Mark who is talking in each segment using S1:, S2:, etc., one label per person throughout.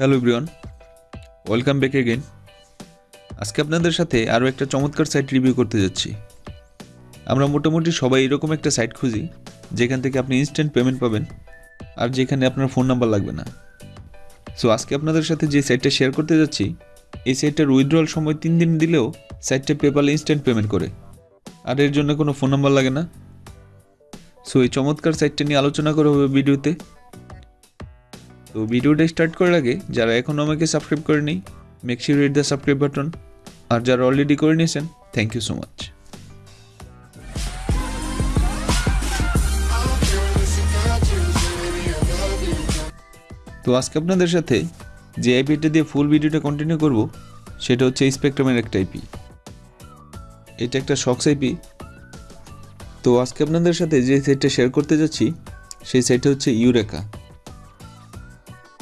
S1: Hello Brian welcome back again আজকে আপনাদের সাথে আরও একটা চমৎকার সাইট রিভিউ করতে যাচ্ছি। আমরা মোটামুটি সবাই এরকম একটা সাইট খুঁজি, যেখান থেকে আপনি ইনস্ট্যান্ট পেমেন্ট পাবেন আর যেখানে আপনার ফোন নাম্বার লাগবে না। সো আজকে আপনাদের সাথে যে সাইটটা শেয়ার করতে যাচ্ছি, এই সাইটটার উইথড্রল সময় তিন দিন দিলেও সাইটটা পেপালে ইনস্ট্যান্ট পেমেন্ট করে। আর এর জন্য কোনো ফোন নাম্বার লাগে না। সো এই চমৎকার সাইটটা নিয়ে আলোচনা করা হবে ভিডিওতে তো ভিডিওটা স্টার্ট করার আগে যারা এখনও আমাকে সাবস্ক্রাইব করেনি make sure hit the subscribe button আর যারা অলরেডি করে নিয়েছেন থ্যাংক ইউ সো মাচ তো আজকে আপনাদের সাথে যে আইপিটা দিয়ে ফুল ভিডিওটা কন্টিনিউ করব, সেটা হচ্ছে স্পেকট্রামের একটা আইপি এটা একটা শক্স আইপি তো আজকে আপনাদের সাথে যে সেটটা শেয়ার করতে যাচ্ছি, সেই সেটটা হচ্ছে ইউরেকা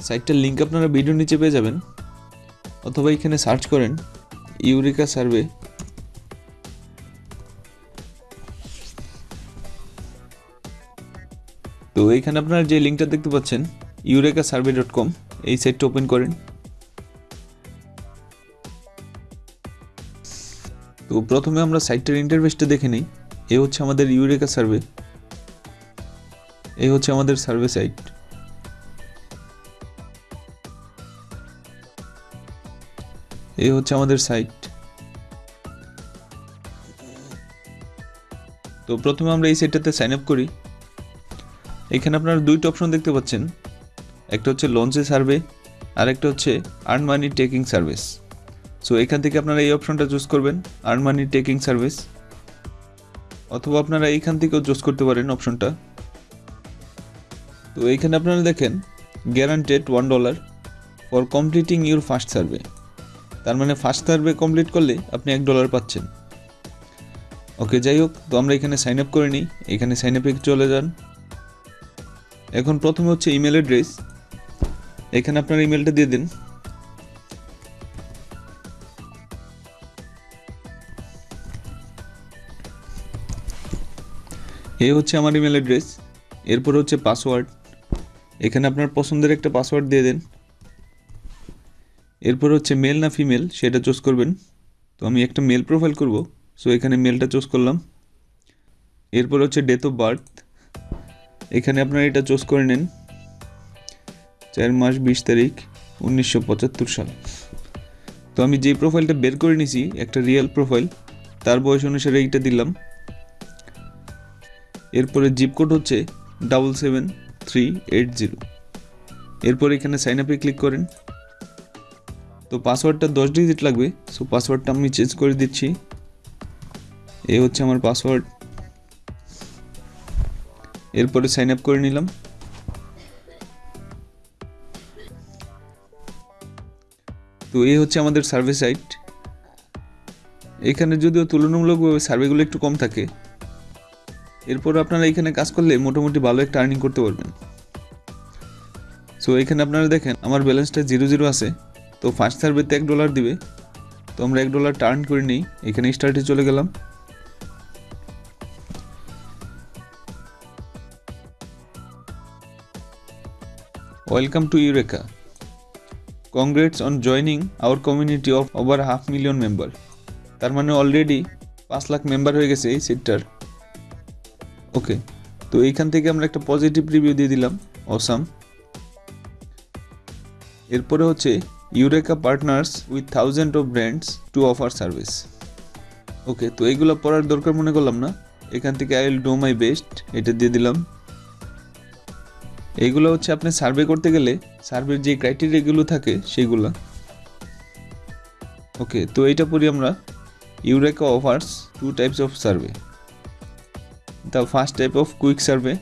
S1: সাইটটার লিঙ্ক আপনারা ভিডিও নিচে পেয়ে যাবেন, অথবা এখানে সার্চ করেন, ইউরিকা সার্ভে। তো এইখানে আপনারা যে লিঙ্কটা দেখতে পাচ্ছেন ইউরেকা সার্ভে ডট কম এই সাইটটা ওপেন করেন। তো প্রথমে আমরা সাইটটার ইন্টারভেসটা দেখে নিই, এ হচ্ছে আমাদের ইউরেকা সার্ভে এই হচ্ছে আমাদের সার্ভে সাইট। এই হচ্ছে আমাদের সাইট তো প্রথমে আমরা এই সাইটটাতে সাইন আপ করি। এখানে আপনারা দুইটা অপশন দেখতে পাচ্ছেন। একটা হচ্ছে লঞ্চে সার্ভে আর একটা হচ্ছে earn money taking service so এখান থেকে আপনারা এই অপশনটা চুজ করবেন আর্ন মানি টেকিং সার্ভিস অথবা আপনারা এইখান থেকেও চুজ করতে পারেন অপশনটা তো এইখানে আপনারা দেখেন guaranteed one dollar for completing your first survey তার মানে ফার্স্ট সার্ভে কমপ্লিট করলে আপনি এক ডলার পাচ্ছেন। ওকে যাই হোক, তো আমরা এখানে সাইন আপ করে নিই। এখানে সাইন আপে চলে যান। এখন প্রথমে হচ্ছে ইমেল অ্যাড্রেস এখানে আপনার ইমেলটা দিয়ে দিন। এই হচ্ছে আমার ইমেল অ্যাড্রেস এরপর হচ্ছে পাসওয়ার্ড এখানে আপনার পছন্দের একটা পাসওয়ার্ড দিয়ে দেন। এরপর হচ্ছে মেল না ফিমেল সেটা চুজ করবেন। তো আমি একটা মেল প্রোফাইল করব। সো এখানে মেলটা চুজ করলাম। এরপর হচ্ছে ডেট অফ বার্থ এখানে আপনারা এটা চুজ করে নেন। চার মাস বিশ তারিখ উনিশশো পঁচাত্তর সাল। তো আমি যে প্রোফাইলটা বের করে নিছি, একটা রিয়েল প্রোফাইল তার বয়স অনুসারে এইটা দিলাম। এরপরে জিপ কোড হচ্ছে double seven three eight zero এরপর এখানে সাইন আপে ক্লিক করেন। তো পাসওয়ার্ডটা দশ ডিজিট লাগবে। সো পাসওয়ার্ডটা আমি চেঞ্জ করে দিচ্ছি। এ হচ্ছে আমার পাসওয়ার্ড এরপরে সাইন আপ করে নিলাম। তো এই হচ্ছে আমাদের সার্ভে সাইট এখানে যদিও তুলনামূলকভাবে সার্ভেগুলো একটু কম থাকে। এরপর আপনারা এখানে কাজ করলে মোটামুটি ভালো একটা আর্নিং করতে পারবেন। সো এখানে আপনারা দেখেন, আমার ব্যালেন্সটা জিরো জিরো আছে। তো ফার্স্ট সার্ভেতে এক ডলার দিবে। তো আমরা এক ডলার টার্ন করে নিই এখানে স্টার্টে চলে গেলাম। Welcome to Eureka congrats on joining our community of over half million member তার মানে অলরেডি পাঁচ লাখ মেম্বার হয়ে গেছে এই সেটটার ওকে তো এইখান থেকে আমরা একটা পজিটিভ রিভিউ দিয়ে দিলাম। অসাম এরপরে হচ্ছে Eureka partners with thousand of brands to offer service okay তো এইগুলো পড়ার দরকার মনে করলাম না। এখান থেকে I will do my best এটা দিয়ে দিলাম। এইগুলো হচ্ছে আপনি সার্ভে করতে গেলে সার্ভের যে ক্রাইটেরিয়াগুলো থাকে সেগুলো। ওকে তো এইটা পড়ি আমরা। Eureka offers two types of survey the first type of quick survey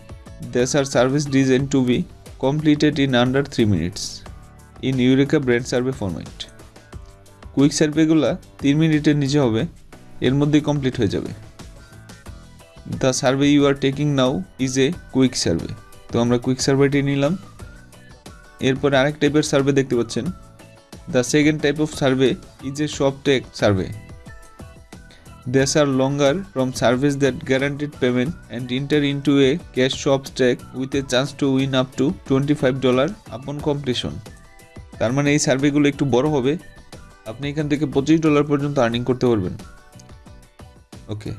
S1: these are service design to be completed in under three minutes in Eureka brand survey format quick সার্ভেগুলো তিন মিনিটের নিচে হবে, এর মধ্যেই কমপ্লিট হয়ে যাবে। The survey you are taking now is a quick survey তো আমরা কুইক সার্ভেটি নিলাম। এরপর আরেক টাইপের সার্ভে দেখতে পাচ্ছেন। The second type of survey is a shop take survey These are longer from service that guaranteed payment and enter a cash cash shop stack with a chance to win up to $25 upon completion. তার মানে এই সার্ভেগুলো একটু বড় হবে। আপনি এখান থেকে পঁচিশ ডলার পর্যন্ত আর্নিং করতে পারবেন। ওকে,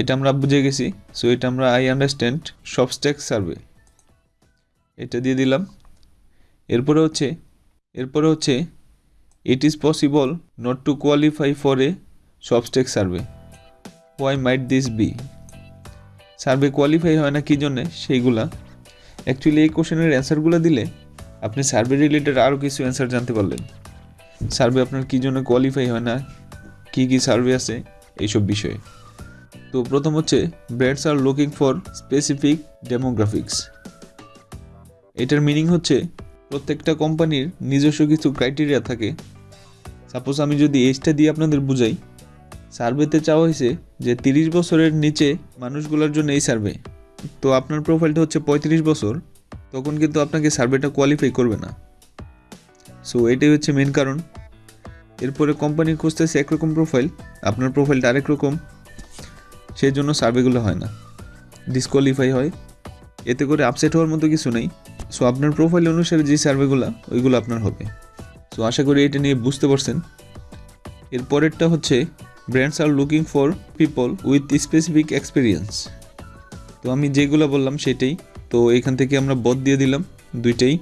S1: এটা আমরা বুঝে গেছি। সো এটা আমরা আই আন্ডারস্ট্যান্ড সবস্ট্যাক সার্ভে এটা দিয়ে দিলাম। এরপরে হচ্ছে এরপরে হচ্ছে it is possible not to qualify for a substack survey why might this be survey qualify হয় না কী জন্যে? সেইগুলা। অ্যাকচুয়ালি এই কোশ্চেনের অ্যান্সারগুলো দিলে আপনি সার্ভে রিলেটেড আরও কিছু অ্যান্সার জানতে পারলেন। সার্ভে আপনার কী জন্য কোয়ালিফাই হয় না, কী কী সার্ভে আছে, এইসব বিষয়ে। তো প্রথম হচ্ছে brands are looking for specific demographics এটার মিনিং হচ্ছে, প্রত্যেকটা কোম্পানির নিজস্ব কিছু ক্রাইটেরিয়া থাকে। সাপোজ আমি যদি এজটা দিয়ে আপনাদের বুঝাই সার্ভেতে চাওয়া হয়েছে যে তিরিশ বছরের নিচে মানুষগুলোর জন্য এই সার্ভে তো আপনার প্রোফাইলটা হচ্ছে পঁয়ত্রিশ বছর। তখন কিন্তু আপনাকে সার্ভেটা কোয়ালিফাই করবে না। সো এটাই হচ্ছে মেন কারণ। এরপরে কোম্পানি খুঁজতেছে একরকম প্রোফাইল আপনার প্রোফাইলটা আরেক রকম সেই জন্য সার্ভেগুলো হয় না। ডিসকোয়ালিফাই হয়। এতে করে আপসেট হওয়ার মতো কিছু নেই। সো আপনার প্রোফাইল অনুসারে যে সার্ভেগুলো ওইগুলো আপনার হবে। সো আশা করি এটা নিয়ে বুঝতে পারছেন। এর পরেরটা হচ্ছে brands are looking for people with specific experience তো আমি যেগুলো বললাম সেটাই। তো এখান থেকে আমরা বদ দিয়ে দিলাম দুইটাই।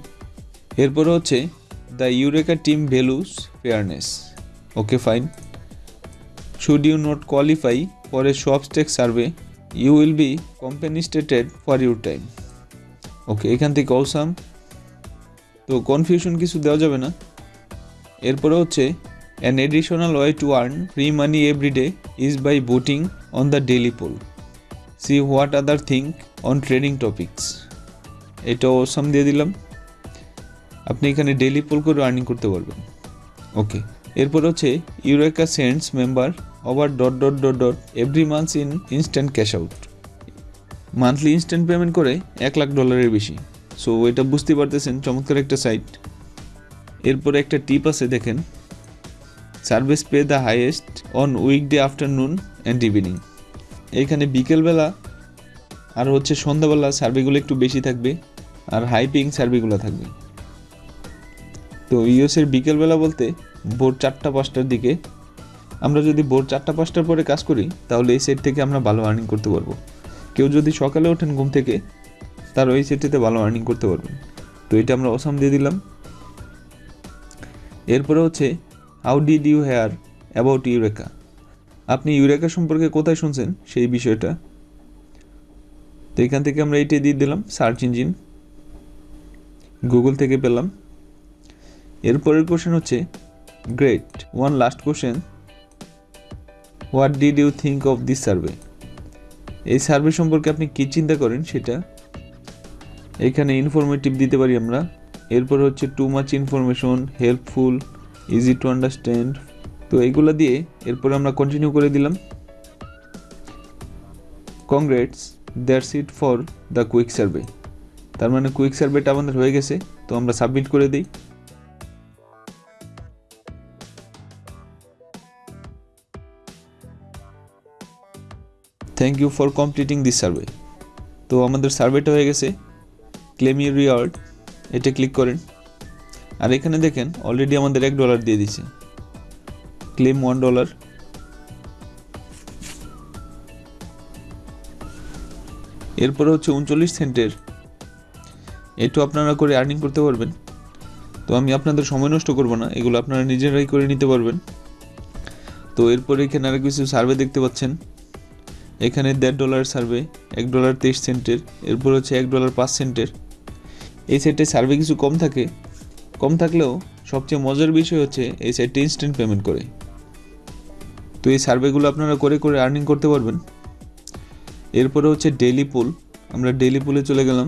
S1: এরপরে হচ্ছে the Eureka team values fairness. Okay, fine. Should you not qualify for a shopstake survey, you will be compensated for your time. Okay, এখান থেকে অসাম তো কনফিউশন কিছু দেওয়া যাবে না। এরপরে হচ্ছে an additional way to earn free money every day is by voting on the daily poll see what other think on trading topics এটা অসাম দিয়ে দিলাম। আপনি এখানে ডেলি পোল করে আর্নিং করতে পারবেন। ওকে এরপর হচ্ছে Eureka cents member over dot dot dot dot every months in instant cash out monthly instant payment করে এক লাখ ডলারের বেশি। সো এটা বুঝতে পারতেছেন, চমৎকার একটা সাইট এরপরে একটা টিপ আছে, দেখেন। Service pay the highest on weekday afternoon and evening এইখানে বিকেলবেলা আর হচ্ছে সন্ধ্যাবেলা সার্ভেগুলো একটু বেশি থাকবে আর হাই পিং সার্ভেগুলো থাকবে। তো ইউএসের বিকেলবেলা বলতে ভোর চারটা পাঁচটার দিকে আমরা যদি ভোর চারটা পাঁচটার পরে কাজ করি, তাহলে এই সেট থেকে আমরা ভালো আর্নিং করতে পারব। কেউ যদি সকালে ওঠেন ঘুম থেকে, তার ওই সেটটিতে ভালো আর্নিং করতে পারবেন তো এটা আমরা অসাম দিয়ে দিলাম। এরপরে হচ্ছে how did you hear about Eureka আপনি ইউরেকা সম্পর্কে কোথায় শুনছেন? সেই বিষয়টা। তো এখান থেকে আমরা এইটাই দিয়ে দিলাম সার্চ ইঞ্জিন গুগল থেকে পেলাম। এরপরের কোশ্চেন হচ্ছে great one last question what did you think of this survey এই সার্ভে সম্পর্কে আপনি কী চিন্তা করেন সেটা এখানে ইনফরমেটিভ দিতে পারি আমরা। এরপর হচ্ছে too much information helpful easy to understand তো এইগুলো দিয়ে এরপরে আমরা কন্টিনিউ করে দিলাম। Congrats that's it for the quick survey তার মানে কুইক সার্ভেটা আমাদের হয়ে গেছে, তো আমরা সাবমিট করে দিই। Thank you for completing this survey তো আমাদের সার্ভেটা হয়ে গেছে। ক্লেম ইউর রিওয়ার্ড এটা ক্লিক করেন। আর এখানে দেখেন অলরেডি আমাদের এক ডলার দিয়ে দিছে। ক্লেম ওয়ান ডলার এরপরে হচ্ছে উনচল্লিশ সেন্টের। একটু আপনারা করে আর্নিং করতে পারবেন। তো আমি আপনাদের সময় নষ্ট করব না, এগুলো আপনারা নিজেরাই করে নিতে পারবেন। তো এরপরে এখানে আরও কিছু সার্ভে দেখতে পাচ্ছেন। এখানে দেড় ডলার সার্ভে এক ডলার তেইশ সেন্টের, এরপর হচ্ছে এক ডলার পাঁচ সেন্টের। এই সেটে সার্ভে কিছু কম থাকে। কম থাকলেও সবচেয়ে মজার বিষয় হচ্ছে এই সাইটটি ইনস্ট্যান্ট পেমেন্ট করে। তো এই সার্ভেগুলো আপনারা করে করে আর্নিং করতে পারবেন। এরপরে হচ্ছে ডেলি পুল আমরা ডেলি পুলে চলে গেলাম।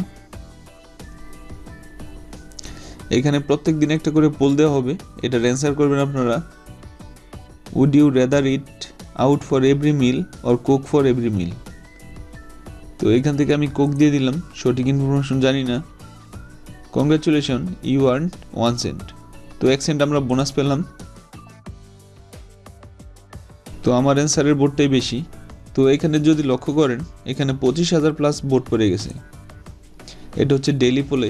S1: এখানে প্রত্যেক দিন একটা করে পোল দেওয়া হবে। এটার অ্যান্সার করবেন আপনারা। Would you rather eat out for every meal or cook for every meal তো এখান থেকে আমি কোক দিয়ে দিলাম। সঠিক ইনফরমেশন জানি না। Congratulation you earn one cent তো এক সেন্ট আমরা বোনাস পেলাম। তো আমার অ্যান্সারের বোর্ডটাই বেশি। তো এখানে যদি লক্ষ্য করেন, এখানে পঁচিশ হাজার প্লাস বোর্ড পড়ে গেছে। এটা হচ্ছে ডেলি পোলে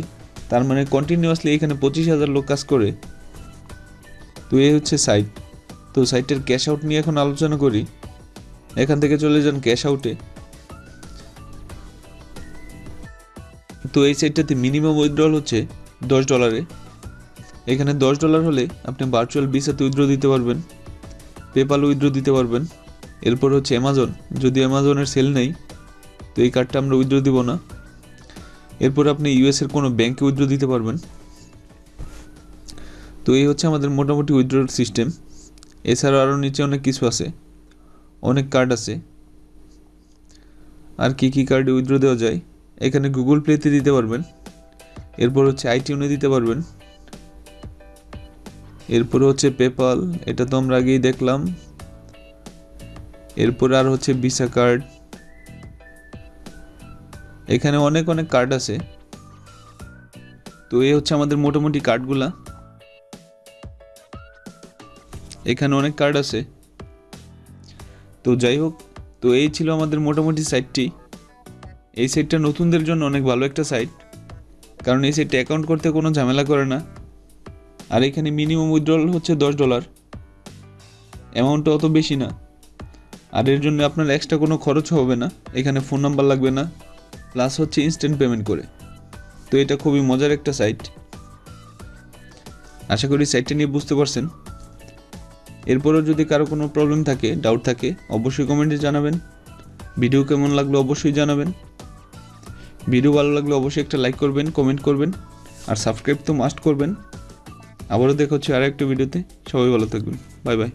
S1: তার মানে কন্টিনিউয়াসলি এখানে পঁচিশ হাজার লোক কাজ করে। তো এই হচ্ছে সাইট তো সাইটের ক্যাশ আউট নিয়ে এখন আলোচনা করি। এখান থেকে চলে যান ক্যাশ আউটে তো এই সাইটটাতে মিনিমাম উইথড্রল হচ্ছে দশ ডলারে এখানে দশ ডলার হলে আপনি ভার্চুয়াল ভিসাতে উইথড্র দিতে পারবেন। পেপাল উইথড্র দিতে পারবেন। এরপর হচ্ছে অ্যামাজন যদি অ্যামাজনের সেল নেই, তো এই কার্ডটা আমরা উইথড্র দিব না। এরপর আপনি ইউএসের কোনো ব্যাংকে উইথড্র দিতে পারবেন। তো এই হচ্ছে আমাদের মোটামুটি উইথড্রোর সিস্টেম এছাড়া আরও নিচে অনেক কিছু আছে। অনেক কার্ড আছে। আর কি কি কার্ডে উইথড্র দেওয়া যায়, এখানে গুগল প্লেতে দিতে পারবেন। এরপর হচ্ছে আইটিউনে দিতে পারবেন। এরপর হচ্ছে পেপাল, এটা তো আমরা আগেই দেখলাম। এরপর আর হচ্ছে ভিসা কার্ড। এখানে অনেক অনেক কার্ড আছে। তো এই হচ্ছে আমাদের মোটামুটি কার্ডগুলা। এখানে অনেক কার্ড আছে। তো যাই হোক, তো এই ছিল আমাদের মোটামুটি সাইটটি। এই সাইটটা নতুনদের জন্য অনেক ভালো একটা সাইট। কারণ এই সাইটটা অ্যাকাউন্ট করতে কোনো ঝামেলা করে না। আর এখানে মিনিমাম উইথড্রল হচ্ছে দশ ডলার অ্যামাউন্টটা অত বেশি না। আর এর জন্য আপনার এক্সট্রা কোনো খরচ হবে না। এখানে ফোন নাম্বার লাগবে না। প্লাস হচ্ছে ইনস্ট্যান্ট পেমেন্ট করে। তো এটা খুবই মজার একটা সাইট আশা করি সাইটটা নিয়ে বুঝতে পারছেন। এরপরও যদি কারও কোনো প্রবলেম থাকে ডাউট থাকে, অবশ্যই কমেন্টে জানাবেন। ভিডিও কেমন লাগল অবশ্যই জানাবেন। ভিডিও ভালো লাগলে অবশ্যই একটা লাইক করবেন কমেন্ট করবেন। আর সাবস্ক্রাইব তো মাস্ট করবেন। আবারও দেখা হচ্ছে আর ভিডিওতে। সবাই ভালো থাকবেন। Bye bye.